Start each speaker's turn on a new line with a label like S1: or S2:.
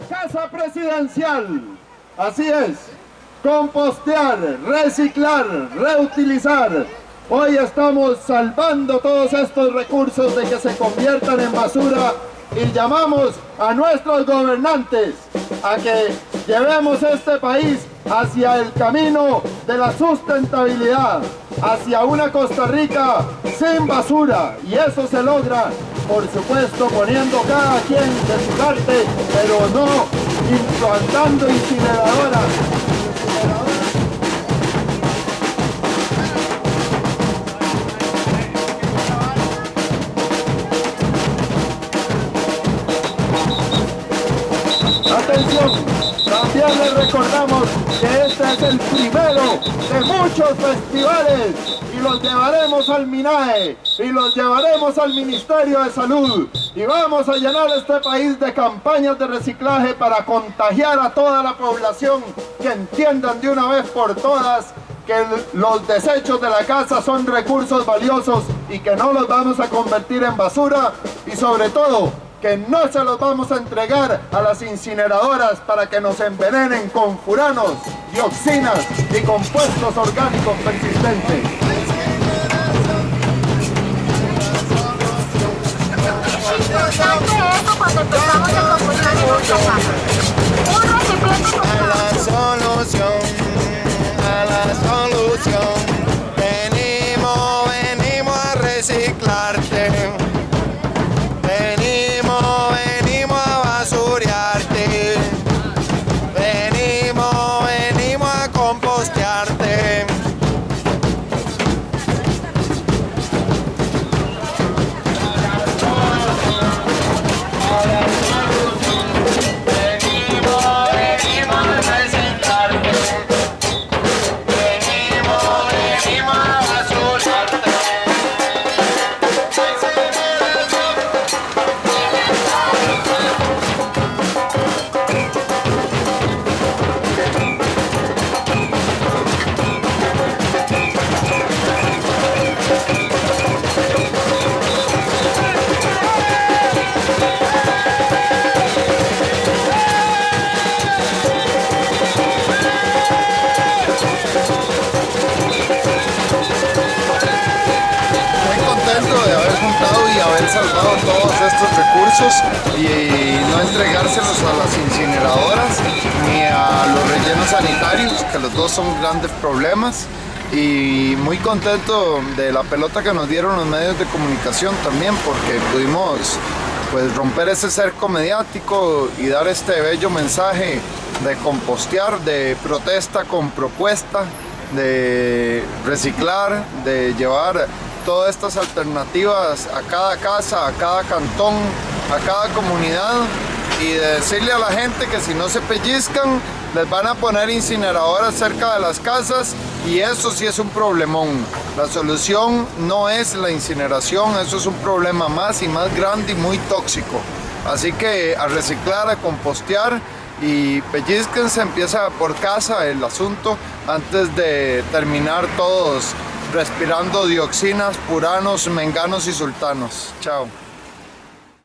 S1: Casa Presidencial. Así es, compostear, reciclar, reutilizar. Hoy estamos salvando todos estos recursos de que se conviertan en basura y llamamos a nuestros gobernantes a que llevemos este país hacia el camino de la sustentabilidad, hacia una Costa Rica sin basura y eso se logra, por supuesto, poniendo cada quien de su parte, pero no implantando incineradoras. Atención, también les recordamos es el primero de muchos festivales y los llevaremos al MINAE y los llevaremos al Ministerio de Salud. Y vamos a llenar este país de campañas de reciclaje para contagiar a toda la población que entiendan de una vez por todas que los desechos de la casa son recursos valiosos y que no los vamos a convertir en basura y sobre todo que no se los vamos a entregar a las incineradoras para que nos envenenen con furanos, dioxinas y compuestos orgánicos persistentes.
S2: A la solución, a la solución, venimos, venimos a reciclarte.
S3: Estos recursos y no entregárselos a las incineradoras ni a los rellenos sanitarios, que los dos son grandes problemas. Y muy contento de la pelota que nos dieron los medios de comunicación también, porque pudimos pues romper ese cerco mediático y dar este bello mensaje de compostear, de protesta con propuesta, de reciclar, de llevar todas estas alternativas a cada casa, a cada cantón, a cada comunidad y de decirle a la gente que si no se pellizcan les van a poner incineradoras cerca de las casas y eso sí es un problemón. La solución no es la incineración, eso es un problema más y más grande y muy tóxico. Así que a reciclar, a compostear y pellizquense, empieza por casa el asunto antes de terminar todos respirando dioxinas, puranos, menganos y sultanos. Chao.